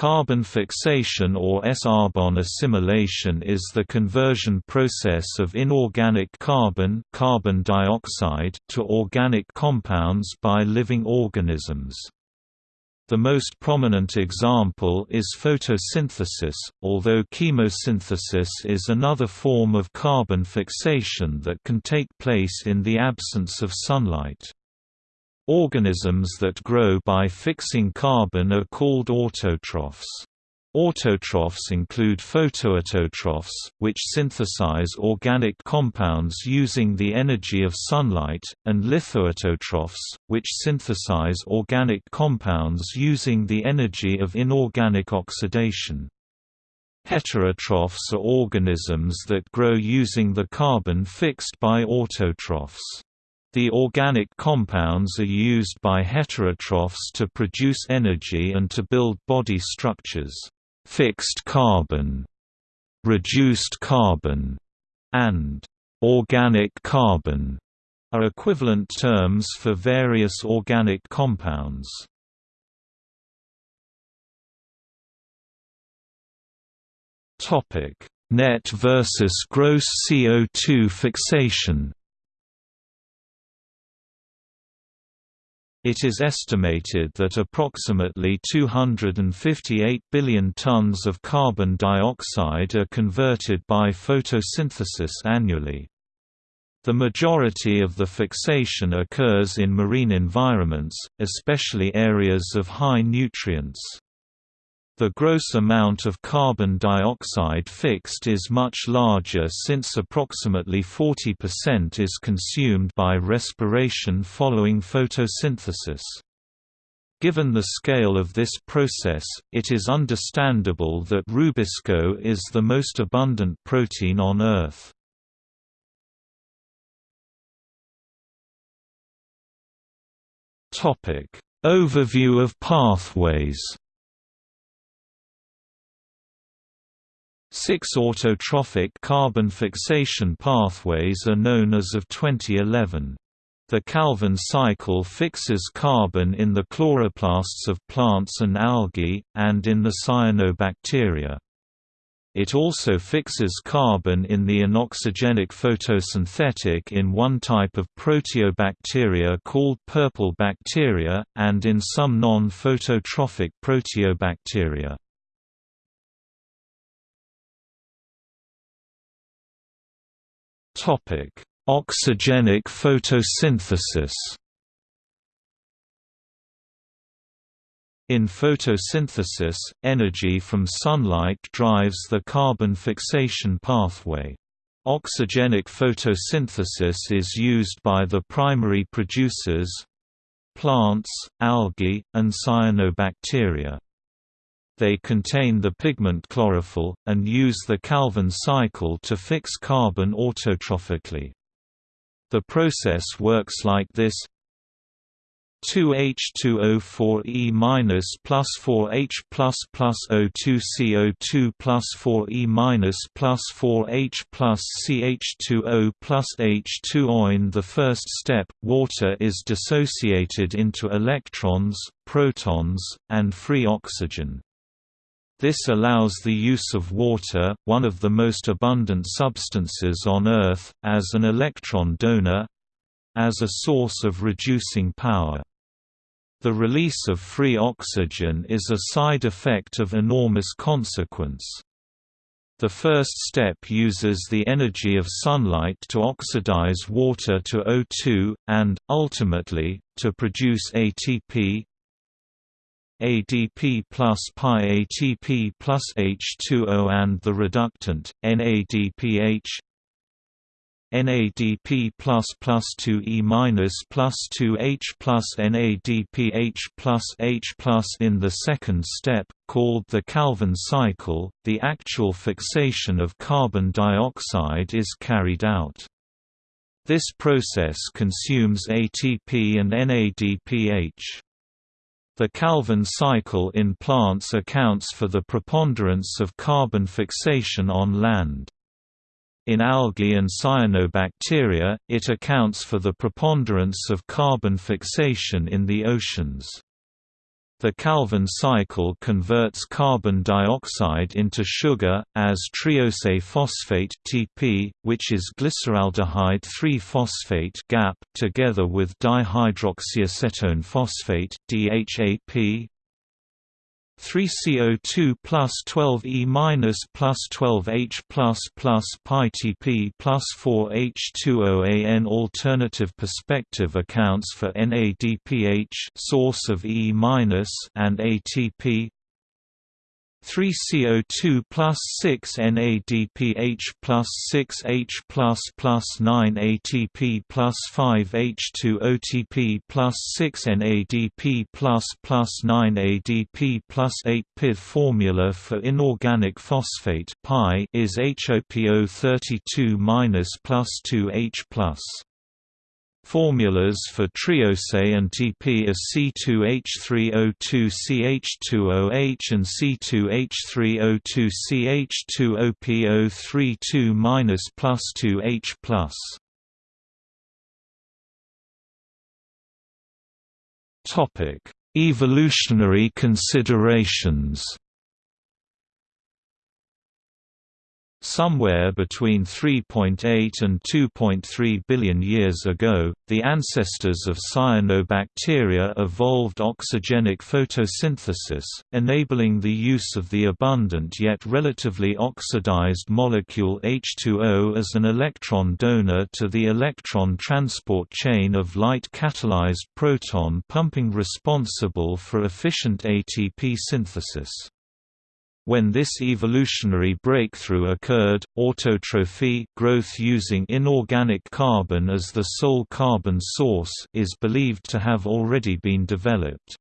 Carbon fixation or S-arbon assimilation is the conversion process of inorganic carbon, carbon dioxide to organic compounds by living organisms. The most prominent example is photosynthesis, although chemosynthesis is another form of carbon fixation that can take place in the absence of sunlight. Organisms that grow by fixing carbon are called autotrophs. Autotrophs include photoautotrophs, which synthesize organic compounds using the energy of sunlight, and lithoautotrophs, which synthesize organic compounds using the energy of inorganic oxidation. Heterotrophs are organisms that grow using the carbon fixed by autotrophs. The organic compounds are used by heterotrophs to produce energy and to build body structures. Fixed carbon, reduced carbon, and organic carbon are equivalent terms for various organic compounds. Topic: Net versus gross CO2 fixation. It is estimated that approximately 258 billion tons of carbon dioxide are converted by photosynthesis annually. The majority of the fixation occurs in marine environments, especially areas of high nutrients. The gross amount of carbon dioxide fixed is much larger since approximately 40% is consumed by respiration following photosynthesis. Given the scale of this process, it is understandable that rubisco is the most abundant protein on Earth. Overview of pathways Six autotrophic carbon fixation pathways are known as of 2011. The Calvin cycle fixes carbon in the chloroplasts of plants and algae, and in the cyanobacteria. It also fixes carbon in the anoxygenic photosynthetic in one type of proteobacteria called purple bacteria, and in some non-phototrophic proteobacteria. Oxygenic photosynthesis. In photosynthesis, energy from sunlight drives the carbon fixation pathway. Oxygenic photosynthesis is used by the primary producers plants, algae, and cyanobacteria. They contain the pigment chlorophyll, and use the Calvin cycle to fix carbon autotrophically. The process works like this 2H2O4E minus plus 4H plus plus O2 CO2 plus 4E minus plus 4H plus CH2O plus H2O. In the first step, water is dissociated into electrons, protons, and free oxygen. This allows the use of water, one of the most abundant substances on Earth, as an electron donor—as a source of reducing power. The release of free oxygen is a side effect of enormous consequence. The first step uses the energy of sunlight to oxidize water to O2, and, ultimately, to produce ATP, ADP plus pi ATP plus H2O and the reductant, NADPH NADP plus plus 2E minus plus 2H plus NADPH plus H plus in the second step, called the Calvin cycle, the actual fixation of carbon dioxide is carried out. This process consumes ATP and NADPH. The Calvin cycle in plants accounts for the preponderance of carbon fixation on land. In algae and cyanobacteria, it accounts for the preponderance of carbon fixation in the oceans. The Calvin cycle converts carbon dioxide into sugar, as triose phosphate (TP), which is glyceraldehyde 3-phosphate (GAP), together with dihydroxyacetone phosphate (DHAP). 3CO2 plus 12E minus plus 12H plus plus PyTP plus 4H2OAN Alternative perspective accounts for NADPH source of E minus and ATP 3 CO2 plus 6 NADPH plus 6 H plus plus 9 ATP plus 5 H2 OTP plus 6 NADP plus plus 9 ADP plus 8 PID formula for inorganic phosphate pi is HOPO32 minus plus 2 H plus Formulas for triose and TP are C2H3O2CH2OH and C2H3O2CH2OPO32 minus plus 2H plus. Topic: Evolutionary considerations. Somewhere between 3.8 and 2.3 billion years ago, the ancestors of cyanobacteria evolved oxygenic photosynthesis, enabling the use of the abundant yet relatively oxidized molecule H2O as an electron donor to the electron transport chain of light-catalyzed proton pumping responsible for efficient ATP synthesis. When this evolutionary breakthrough occurred, autotrophy growth using inorganic carbon as the sole carbon source is believed to have already been developed.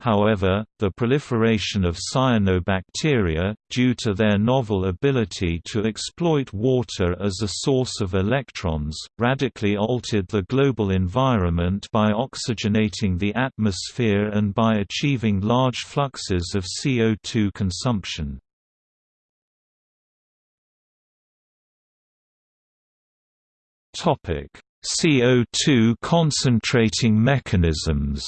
However, the proliferation of cyanobacteria, due to their novel ability to exploit water as a source of electrons, radically altered the global environment by oxygenating the atmosphere and by achieving large fluxes of CO2 consumption. CO2 concentrating mechanisms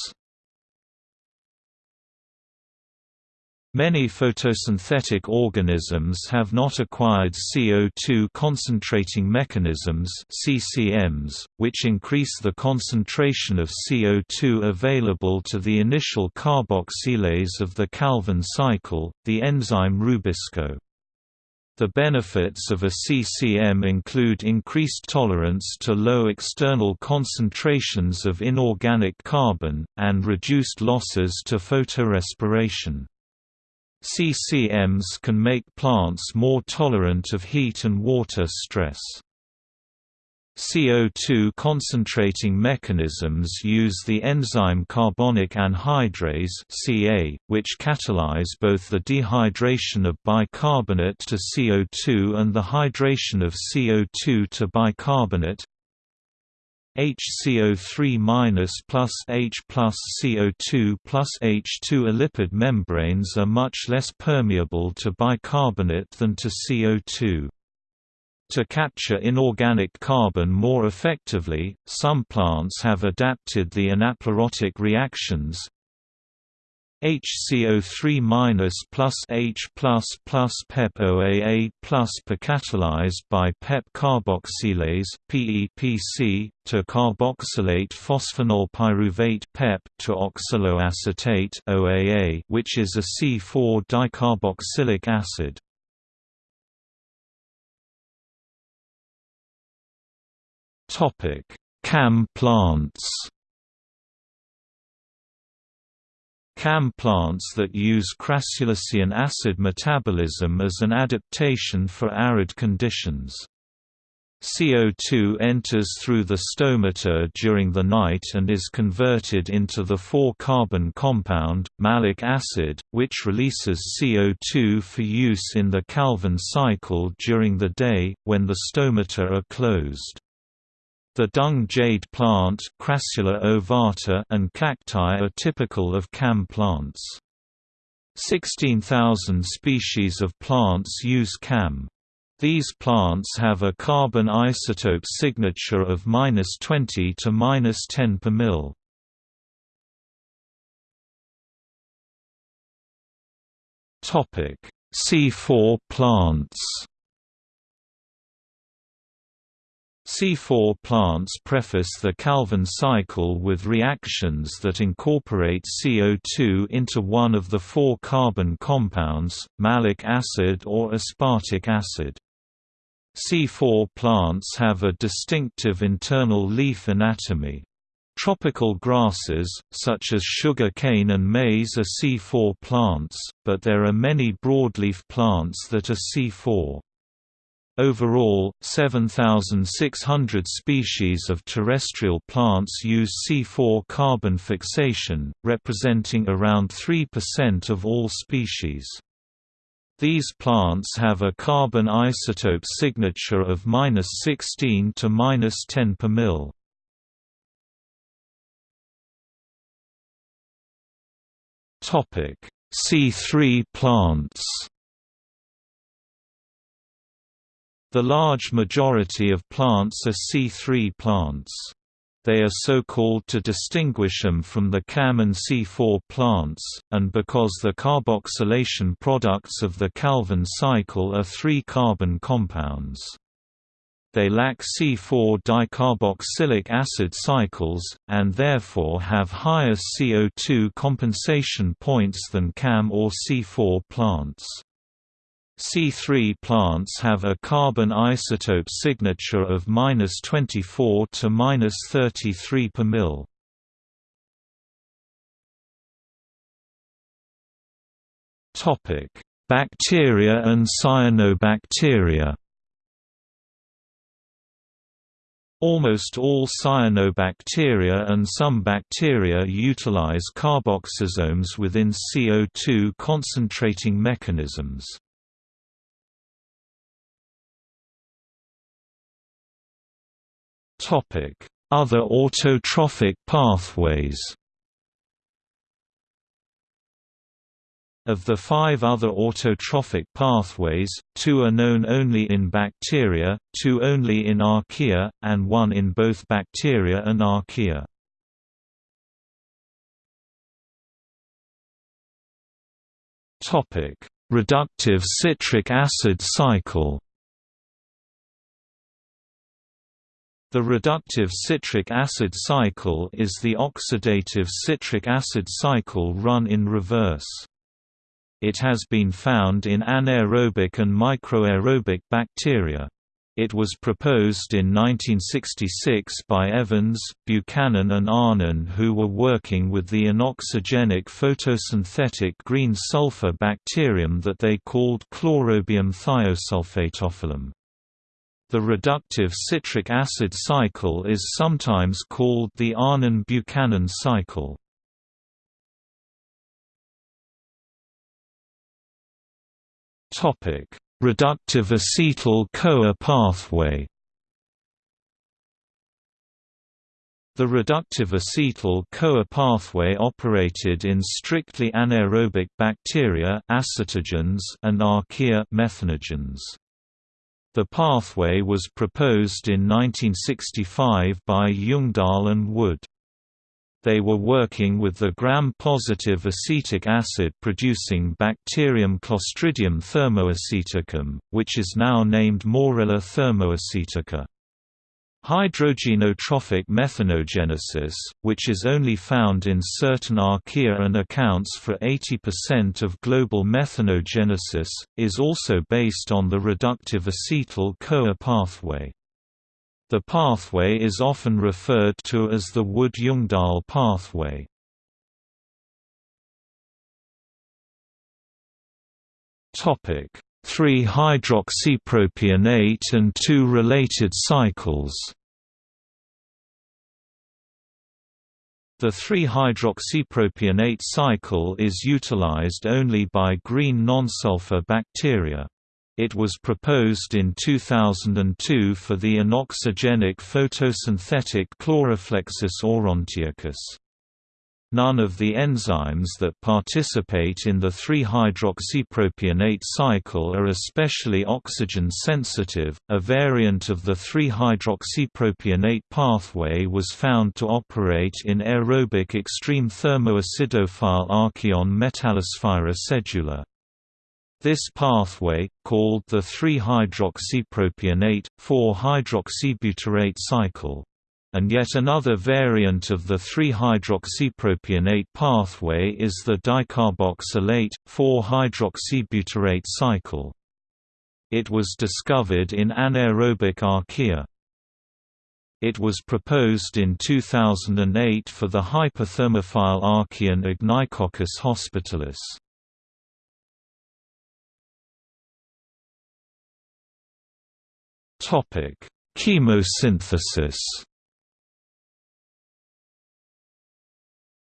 Many photosynthetic organisms have not acquired CO2 concentrating mechanisms CCMs, which increase the concentration of CO2 available to the initial carboxylase of the Calvin cycle, the enzyme Rubisco. The benefits of a CCM include increased tolerance to low external concentrations of inorganic carbon, and reduced losses to photorespiration. CCMs can make plants more tolerant of heat and water stress. CO2 concentrating mechanisms use the enzyme carbonic anhydrase (Ca), which catalyze both the dehydration of bicarbonate to CO2 and the hydration of CO2 to bicarbonate. HCO3- plus H plus CO2 plus H2 lipid membranes are much less permeable to bicarbonate than to CO2. To capture inorganic carbon more effectively, some plants have adapted the anaplerotic reactions, HCO3- plus H plus plus PEP-OAA plus catalyzed by PEP carboxylase PEPC to carboxylate phosphoenol pyruvate PEP to oxaloacetate OAA which is a C4 dicarboxylic acid. Topic: CAM plants CAM plants that use crassulacean acid metabolism as an adaptation for arid conditions. CO2 enters through the stomata during the night and is converted into the 4-carbon compound, malic acid, which releases CO2 for use in the Calvin cycle during the day, when the stomata are closed. The dung jade plant Crassula ovata and cacti are typical of CAM plants. 16,000 species of plants use CAM. These plants have a carbon isotope signature of -20 to -10 per mil. Topic: C4 plants C4 plants preface the Calvin cycle with reactions that incorporate CO2 into one of the four carbon compounds, malic acid or aspartic acid. C4 plants have a distinctive internal leaf anatomy. Tropical grasses, such as sugar cane and maize are C4 plants, but there are many broadleaf plants that are C4. Overall, 7,600 species of terrestrial plants use C4 carbon fixation, representing around 3% of all species. These plants have a carbon isotope signature of 16 to 10 per mil. Topic: C3 plants The large majority of plants are C3 plants. They are so called to distinguish them from the CAM and C4 plants, and because the carboxylation products of the Calvin cycle are three carbon compounds. They lack C4 dicarboxylic acid cycles, and therefore have higher CO2 compensation points than CAM or C4 plants. C3 plants have a carbon isotope signature of -24 to -33 per mil. Topic: Bacteria and cyanobacteria. Almost all cyanobacteria and some bacteria utilize carboxysomes within CO2 concentrating mechanisms. Other autotrophic pathways Of the five other autotrophic pathways, two are known only in bacteria, two only in archaea, and one in both bacteria and archaea. Reductive citric acid cycle The reductive citric acid cycle is the oxidative citric acid cycle run in reverse. It has been found in anaerobic and microaerobic bacteria. It was proposed in 1966 by Evans, Buchanan and Arnon who were working with the anoxygenic photosynthetic green sulfur bacterium that they called Chlorobium thiosulfatophyllum. The reductive citric acid cycle is sometimes called the Arnon-Buchanan cycle. Topic: Reductive acetyl-CoA pathway The reductive acetyl-CoA pathway operated in strictly anaerobic bacteria acetogens and archaea methanogens. The pathway was proposed in 1965 by Ljungdahl and Wood. They were working with the gram-positive acetic acid producing bacterium Clostridium thermoaceticum, which is now named Moorella thermoacetica. Hydrogenotrophic methanogenesis, which is only found in certain archaea and accounts for 80% of global methanogenesis, is also based on the reductive acetyl-CoA pathway. The pathway is often referred to as the Wood-Ljungdahl pathway. 3-hydroxypropionate and two related cycles. The 3-hydroxypropionate cycle is utilized only by green nonsulfur bacteria. It was proposed in 2002 for the anoxygenic photosynthetic Chloroflexus aurantiacus. None of the enzymes that participate in the 3-hydroxypropionate cycle are especially oxygen-sensitive. A variant of the 3-hydroxypropionate pathway was found to operate in aerobic extreme thermoacidophile Archaeon Metallosphaera sedula. This pathway, called the 3-hydroxypropionate, 4-hydroxybutyrate cycle, and yet another variant of the 3-hydroxypropionate pathway is the dicarboxylate, 4-hydroxybutyrate cycle. It was discovered in anaerobic archaea. It was proposed in 2008 for the hyperthermophile archaean Ignicoccus hospitalis. Chemosynthesis.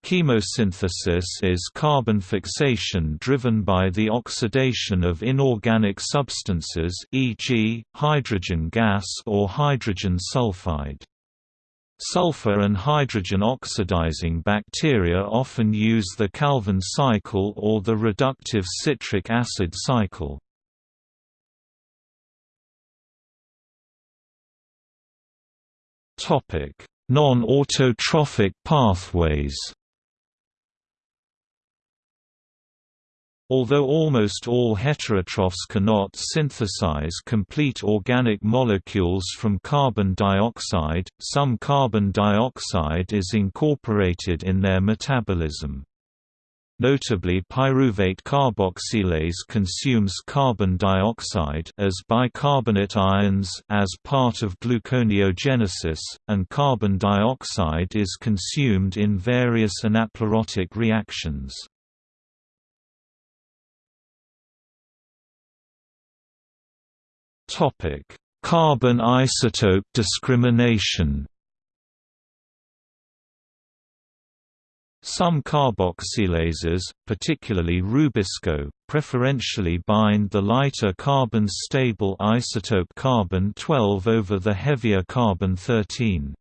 Chemosynthesis is carbon fixation driven by the oxidation of inorganic substances e.g., hydrogen gas or hydrogen sulfide. Sulfur and hydrogen oxidizing bacteria often use the Calvin cycle or the reductive citric acid cycle. Non-autotrophic pathways Although almost all heterotrophs cannot synthesize complete organic molecules from carbon dioxide, some carbon dioxide is incorporated in their metabolism. Notably pyruvate carboxylase consumes carbon dioxide as bicarbonate ions as part of gluconeogenesis, and carbon dioxide is consumed in various anaplerotic reactions. Carbon isotope discrimination Some carboxylases, particularly Rubisco, preferentially bind the lighter carbon-stable isotope carbon-12 over the heavier carbon-13.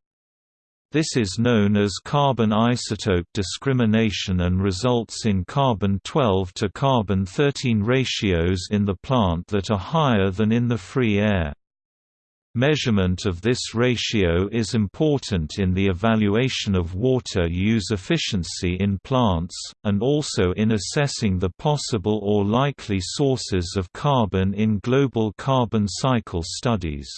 This is known as carbon isotope discrimination and results in carbon-12 to carbon-13 ratios in the plant that are higher than in the free air. Measurement of this ratio is important in the evaluation of water use efficiency in plants, and also in assessing the possible or likely sources of carbon in global carbon cycle studies.